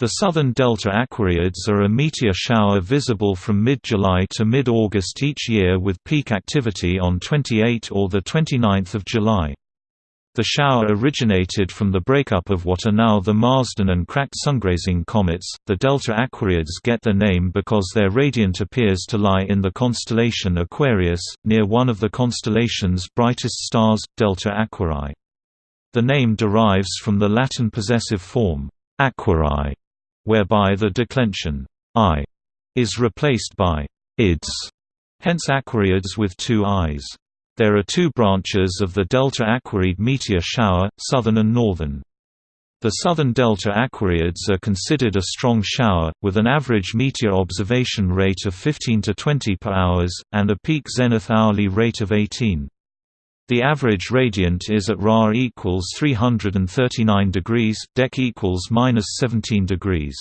The southern delta aquariids are a meteor shower visible from mid-July to mid-August each year with peak activity on 28 or 29 July. The shower originated from the breakup of what are now the Marsden and Kracht sungrazing comets. The delta aquariids get their name because their radiant appears to lie in the constellation Aquarius, near one of the constellation's brightest stars, Delta Aquarii. The name derives from the Latin possessive form, aquarii, whereby the declension i is replaced by ids, hence aquariids with two i's. There are two branches of the delta Aquariid meteor shower, southern and northern. The southern delta aquariids are considered a strong shower, with an average meteor observation rate of 15 to 20 per hours, and a peak zenith hourly rate of 18. The average radiant is at Ra equals 339 degrees, Dec equals minus 17 degrees.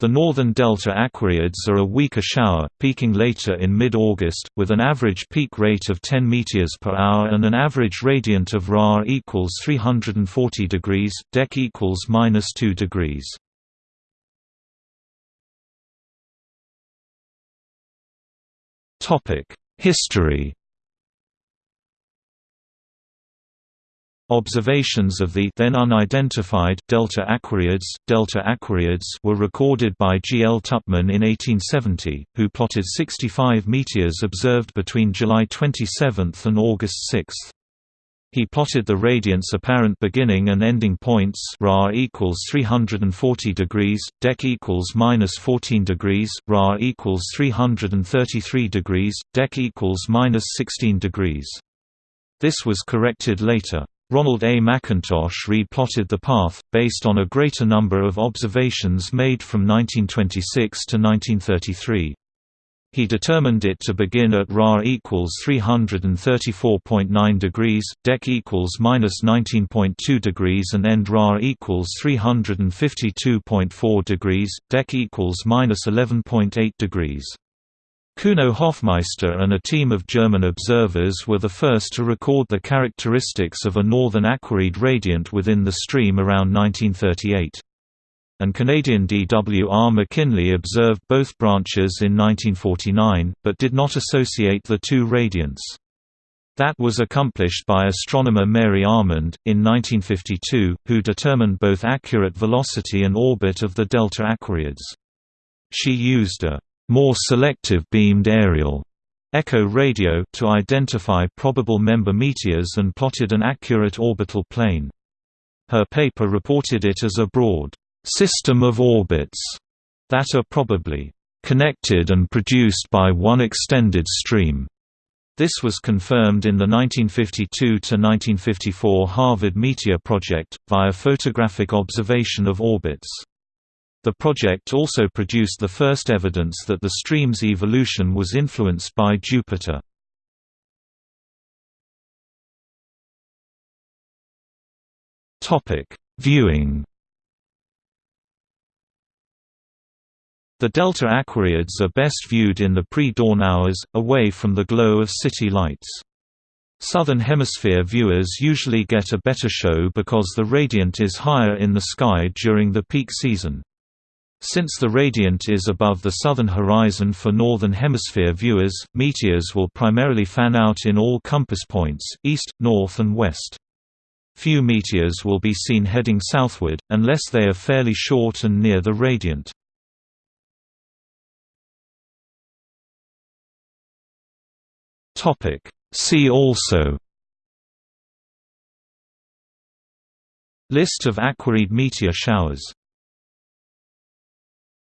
The northern delta aquariids are a weaker shower, peaking later in mid-August, with an average peak rate of 10 meteors per hour and an average radiant of Ra equals 340 degrees, Dec equals minus 2 degrees. History Observations of the then unidentified delta aquariids, delta aquariids were recorded by G. L. Tupman in 1870, who plotted 65 meteors observed between July 27 and August 6. He plotted the radiance apparent beginning and ending points Ra equals 340 degrees, Dec equals minus 14 degrees, Ra equals 333 degrees, Dec equals minus 16 degrees. This was corrected later. Ronald A. McIntosh re-plotted the path, based on a greater number of observations made from 1926 to 1933. He determined it to begin at Ra equals 334.9 degrees, Dec equals minus 19.2 degrees, and end Ra equals 352.4 degrees, Dec equals minus 11.8 degrees. Cuno Hoffmeister and a team of German observers were the first to record the characteristics of a northern aquariid radiant within the stream around 1938. And Canadian D. W. R. McKinley observed both branches in 1949, but did not associate the two radiants. That was accomplished by astronomer Mary Almond, in 1952, who determined both accurate velocity and orbit of the delta aquariids. She used a more selective beamed aerial echo radio to identify probable member meteors and plotted an accurate orbital plane. Her paper reported it as a broad system of orbits that are probably connected and produced by one extended stream. This was confirmed in the 1952–1954 Harvard Meteor Project, via photographic observation of orbits. The project also produced the first evidence that the stream's evolution was influenced by Jupiter. Viewing The delta aquariids are best viewed in the pre-dawn hours, away from the glow of city lights. Southern Hemisphere viewers usually get a better show because the radiant is higher in the sky during the peak season. Since the radiant is above the southern horizon for Northern Hemisphere viewers, meteors will primarily fan out in all compass points, east, north and west. Few meteors will be seen heading southward, unless they are fairly short and near the radiant. See also List of aquariid meteor showers